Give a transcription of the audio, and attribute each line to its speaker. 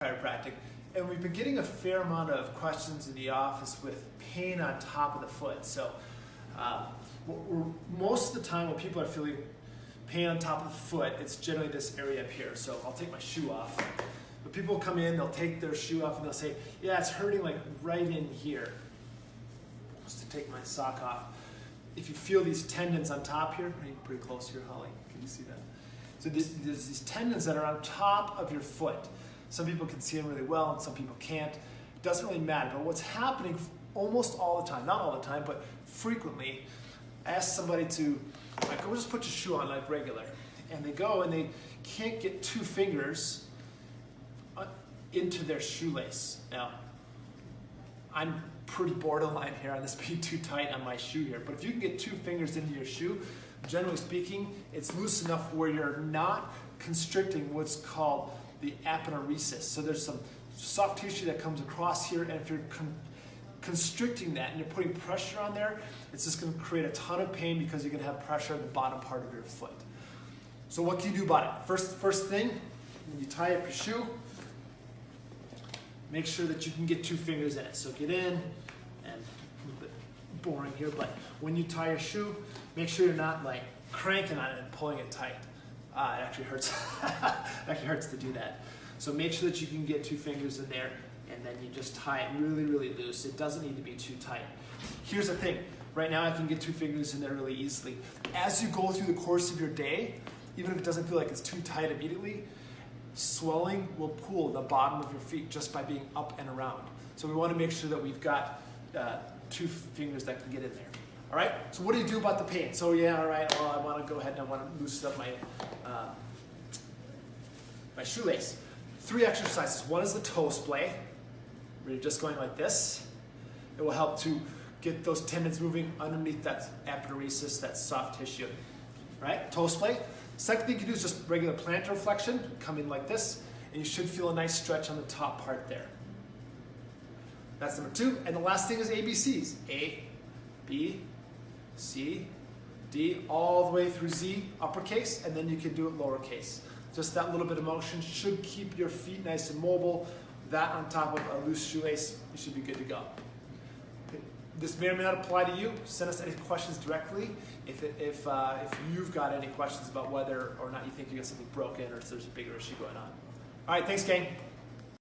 Speaker 1: chiropractic, and we've been getting a fair amount of questions in the office with pain on top of the foot. So, uh, most of the time when people are feeling pain on top of the foot, it's generally this area up here. So I'll take my shoe off. But people come in, they'll take their shoe off and they'll say, yeah, it's hurting like right in here. Just to take my sock off. If you feel these tendons on top here, pretty close here, Holly, can you see that? So there's these tendons that are on top of your foot. Some people can see them really well and some people can't. It doesn't really matter, but what's happening almost all the time, not all the time, but frequently, ask somebody to, like, go just put your shoe on like regular. And they go and they can't get two fingers uh, into their shoelace. Now, I'm pretty borderline here on this being too tight on my shoe here, but if you can get two fingers into your shoe, generally speaking, it's loose enough where you're not constricting what's called the aponeurosis. So there's some soft tissue that comes across here, and if you're con constricting that and you're putting pressure on there, it's just going to create a ton of pain because you're to have pressure on the bottom part of your foot. So what can you do about it? First, first thing, when you tie up your shoe, make sure that you can get two fingers in it. So get in, and a little bit boring here, but when you tie your shoe, make sure you're not like cranking on it and pulling it tight. Uh, it actually hurts. it actually hurts to do that. So make sure that you can get two fingers in there and then you just tie it really, really loose. It doesn't need to be too tight. Here's the thing. Right now I can get two fingers in there really easily. As you go through the course of your day, even if it doesn't feel like it's too tight immediately, swelling will pool the bottom of your feet just by being up and around. So we want to make sure that we've got uh, two fingers that can get in there. All right, so what do you do about the pain? So yeah, all right, well, I want to go ahead and I want to loosen up my, uh, my shoelace. Three exercises. One is the toe splay, where you're just going like this. It will help to get those tendons moving underneath that aponeurosis, that soft tissue, right? Toe splay. Second thing you can do is just regular plantar flexion, come in like this, and you should feel a nice stretch on the top part there. That's number two. And the last thing is ABCs. A, B, C, D, all the way through Z, uppercase, and then you can do it lowercase. Just that little bit of motion should keep your feet nice and mobile. That on top of a loose shoelace, you should be good to go. This may or may not apply to you. Send us any questions directly if, it, if, uh, if you've got any questions about whether or not you think you got something broken or if there's a bigger issue going on. All right, thanks, gang.